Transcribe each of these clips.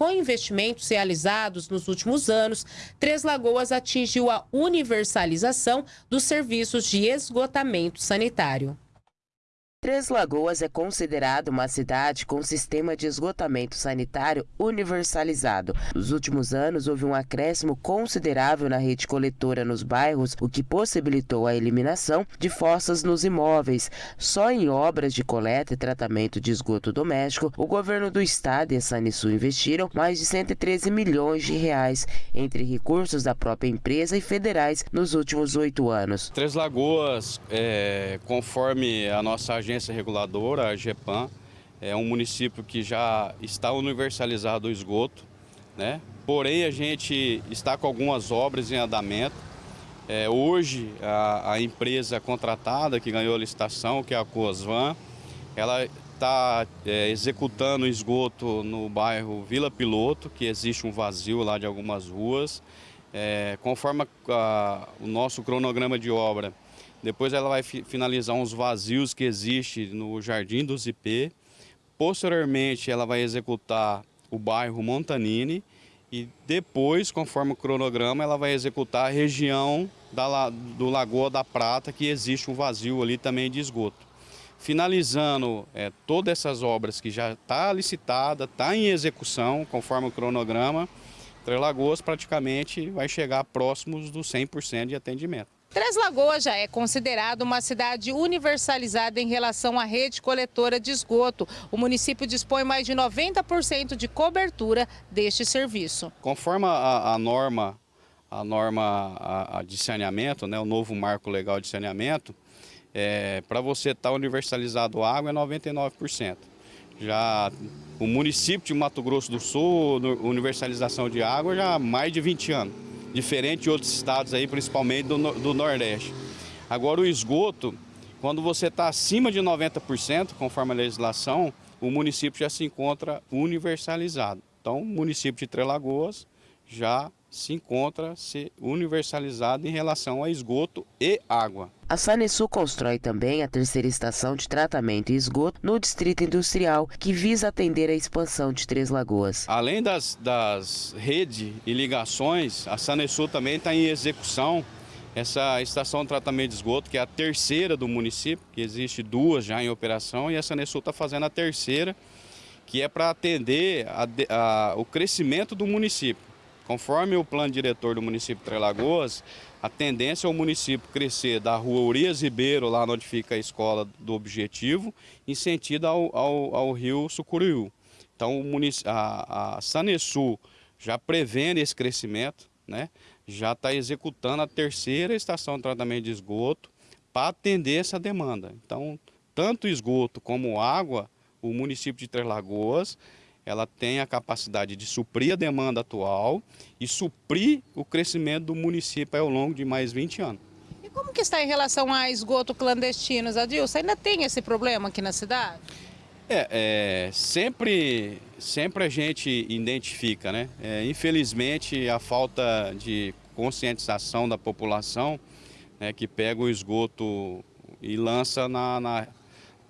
com investimentos realizados nos últimos anos, Três Lagoas atingiu a universalização dos serviços de esgotamento sanitário. Três Lagoas é considerado uma cidade com sistema de esgotamento sanitário universalizado. Nos últimos anos, houve um acréscimo considerável na rede coletora nos bairros, o que possibilitou a eliminação de fossas nos imóveis. Só em obras de coleta e tratamento de esgoto doméstico, o governo do estado e a Sanisul investiram mais de 113 milhões de reais entre recursos da própria empresa e federais nos últimos oito anos. Três Lagoas, é, conforme a nossa agência agência reguladora, a GEPAM, é um município que já está universalizado o esgoto, né? porém a gente está com algumas obras em andamento. É, hoje a, a, empresa contratada que ganhou a licitação, que é a Coasvan, ela está é, executando esgoto no bairro Vila Piloto, que existe um vazio lá de algumas ruas. É, conforme a, o nosso cronograma de obra, depois ela vai finalizar uns vazios que existem no Jardim do Zipê. Posteriormente ela vai executar o bairro Montanini e depois, conforme o cronograma, ela vai executar a região da, do Lagoa da Prata, que existe um vazio ali também de esgoto. Finalizando é, todas essas obras que já está licitada, está em execução, conforme o cronograma, Três Lagoas praticamente vai chegar próximos dos 100% de atendimento. Três Lagoas já é considerado uma cidade universalizada em relação à rede coletora de esgoto. O município dispõe mais de 90% de cobertura deste serviço. Conforme a, a norma, a norma a, a de saneamento, né, o novo marco legal de saneamento, é, para você estar tá universalizado a água é 99%. Já o município de Mato Grosso do Sul, universalização de água já há mais de 20 anos diferente de outros estados aí, principalmente do, do Nordeste. Agora o esgoto, quando você está acima de 90%, conforme a legislação, o município já se encontra universalizado. Então o município de Três Lagoas já se encontra se universalizado em relação a esgoto e água. A Sanesul constrói também a terceira estação de tratamento e esgoto no Distrito Industrial, que visa atender a expansão de Três Lagoas. Além das, das redes e ligações, a Sanesul também está em execução essa estação de tratamento de esgoto, que é a terceira do município, que existe duas já em operação, e a Sanesul está fazendo a terceira, que é para atender a, a, o crescimento do município. Conforme o plano diretor do município de Três Lagoas, a tendência é o município crescer da rua Urias Ribeiro, lá onde fica a escola do Objetivo, em sentido ao, ao, ao rio Sucuriú. Então a, a já prevendo esse crescimento, né, já está executando a terceira estação de tratamento de esgoto para atender essa demanda. Então, tanto esgoto como água, o município de Três Lagoas ela tem a capacidade de suprir a demanda atual e suprir o crescimento do município ao longo de mais 20 anos. E como que está em relação a esgoto clandestinos, Adilson? Ainda tem esse problema aqui na cidade? É, é sempre, sempre a gente identifica, né? É, infelizmente, a falta de conscientização da população né, que pega o esgoto e lança na, na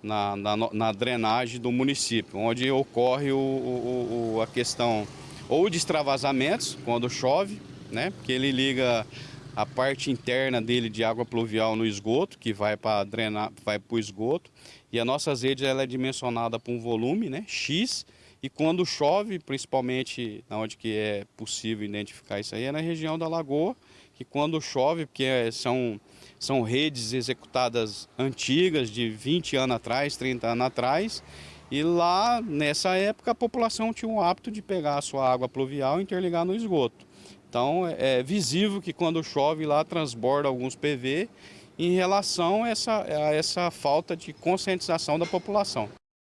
na, na, na drenagem do município, onde ocorre o, o, o, a questão ou de extravasamentos, quando chove, né, porque ele liga a parte interna dele de água pluvial no esgoto, que vai para drenar, vai para o esgoto, e a nossa rede ela é dimensionada para um volume, né, X, e quando chove, principalmente onde que é possível identificar isso aí, é na região da lagoa, que quando chove, porque são são redes executadas antigas, de 20 anos atrás, 30 anos atrás. E lá, nessa época, a população tinha o hábito de pegar a sua água pluvial e interligar no esgoto. Então, é, é visível que quando chove lá, transborda alguns PV em relação a essa, a essa falta de conscientização da população.